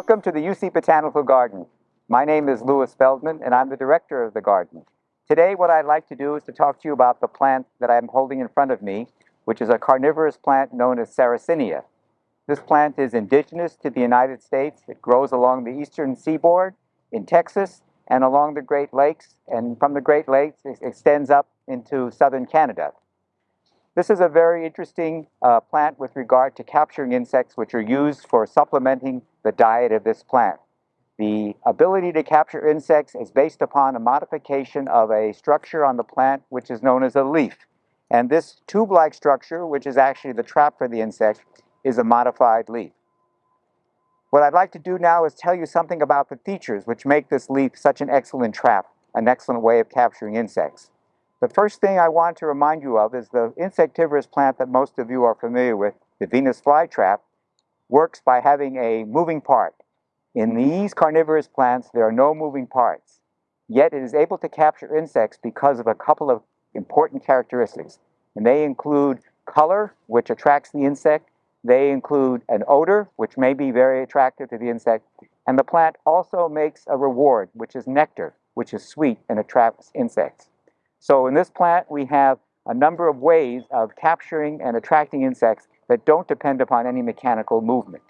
Welcome to the UC Botanical Garden. My name is Lewis Feldman and I'm the director of the garden. Today what I'd like to do is to talk to you about the plant that I'm holding in front of me, which is a carnivorous plant known as Sarracenia. This plant is indigenous to the United States. It grows along the eastern seaboard in Texas and along the Great Lakes, and from the Great Lakes it extends up into southern Canada. This is a very interesting uh, plant with regard to capturing insects which are used for supplementing the diet of this plant. The ability to capture insects is based upon a modification of a structure on the plant which is known as a leaf. And this tube-like structure, which is actually the trap for the insect, is a modified leaf. What I'd like to do now is tell you something about the features which make this leaf such an excellent trap, an excellent way of capturing insects. The first thing I want to remind you of is the insectivorous plant that most of you are familiar with, the Venus flytrap, works by having a moving part. In mm-hmm. these carnivorous plants, there are no moving parts, yet it is able to capture insects because of a couple of important characteristics. And they include color, which attracts the insect, they include an odor, which may be very attractive to the insect, and the plant also makes a reward, which is nectar, which is sweet and attracts insects. So in this plant, we have a number of ways of capturing and attracting insects that don't depend upon any mechanical movement.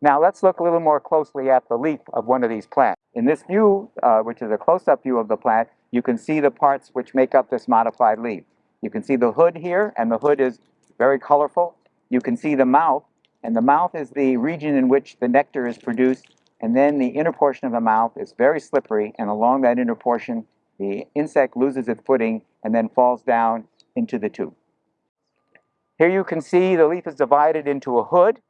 Now let's look a little more closely at the leaf of one of these plants. In this view, uh, which is a close-up view of the plant, you can see the parts which make up this modified leaf. You can see the hood here, and the hood is very colorful. You can see the mouth, and the mouth is the region in which the nectar is produced, and then the inner portion of the mouth is very slippery, and along that inner portion, the insect loses its footing and then falls down into the tube. Here you can see the leaf is divided into a hood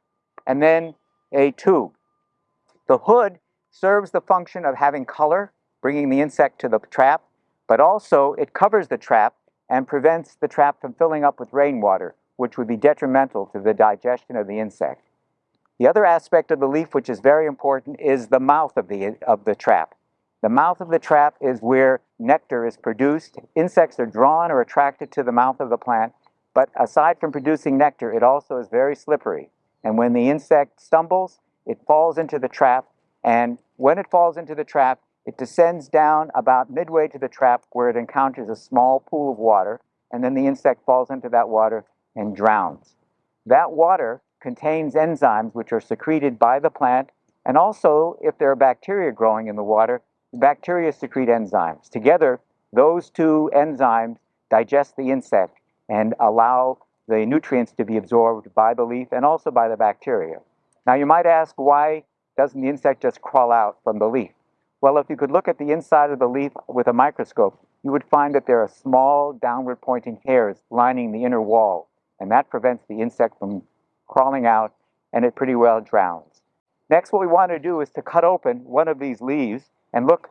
and then a tube. The hood serves the function of having color, bringing the insect to the trap, but also it covers the trap and prevents the trap from filling up with rainwater, which would be detrimental to the digestion of the insect. The other aspect of the leaf which is very important is the mouth of the, of the trap. The mouth of the trap is where nectar is produced. Insects are drawn or attracted to the mouth of the plant, but aside from producing nectar, it also is very slippery. And when the insect stumbles, it falls into the trap, and when it falls into the trap, it descends down about midway to the trap where it encounters a small pool of water, and then the insect falls into that water and drowns. That water contains enzymes which are secreted by the plant, and also, if there are bacteria growing in the water, bacteria secrete enzymes. Together, those two enzymes digest the insect and allow the nutrients to be absorbed by the leaf and also by the bacteria. Now you might ask, why doesn't the insect just crawl out from the leaf? Well, if you could look at the inside of the leaf with a microscope, you would find that there are small downward pointing hairs lining the inner wall and that prevents the insect from crawling out and it pretty well drowns. Next, what we want to do is to cut open one of these leaves and look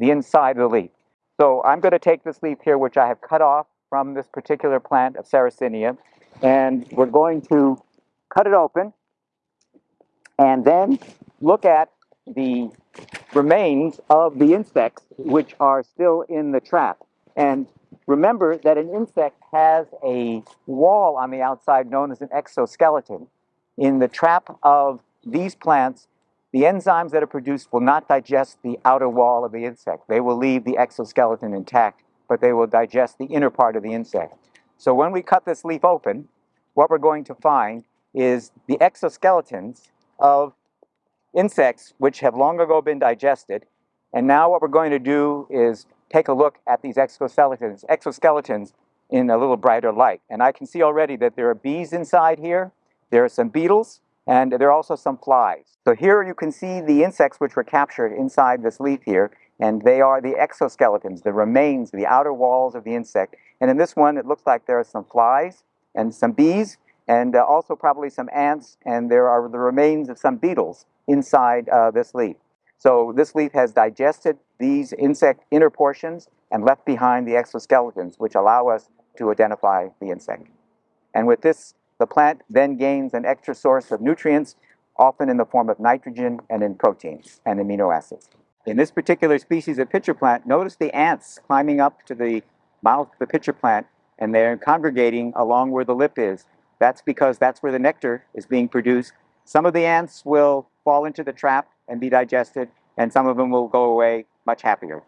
the inside of the leaf. So I'm going to take this leaf here, which I have cut off from this particular plant of Sarracenia, and we're going to cut it open and then look at the remains of the insects which are still in the trap. And Remember that an insect has a wall on the outside known as an exoskeleton. In the trap of these plants, the enzymes that are produced will not digest the outer wall of the insect. They will leave the exoskeleton intact, but they will digest the inner part of the insect. So when we cut this leaf open, what we're going to find is the exoskeletons of insects which have long ago been digested. And now what we're going to do is take a look at these exoskeletons, exoskeletons in a little brighter light. And I can see already that there are bees inside here, there are some beetles, and there are also some flies. So here you can see the insects which were captured inside this leaf here, and they are the exoskeletons, the remains, the outer walls of the insect. And in this one, it looks like there are some flies and some bees, and uh, also probably some ants, and there are the remains of some beetles inside uh, this leaf. So this leaf has digested these insect inner portions and left behind the exoskeletons, which allow us to identify the insect. And with this, the plant then gains an extra source of nutrients, often in the form of nitrogen and in proteins and amino acids. In this particular species of pitcher plant, notice the ants climbing up to the mouth of the pitcher plant and they're congregating along where the lip is. That's because that's where the nectar is being produced. Some of the ants will fall into the trap and be digested, and some of them will go away much happier.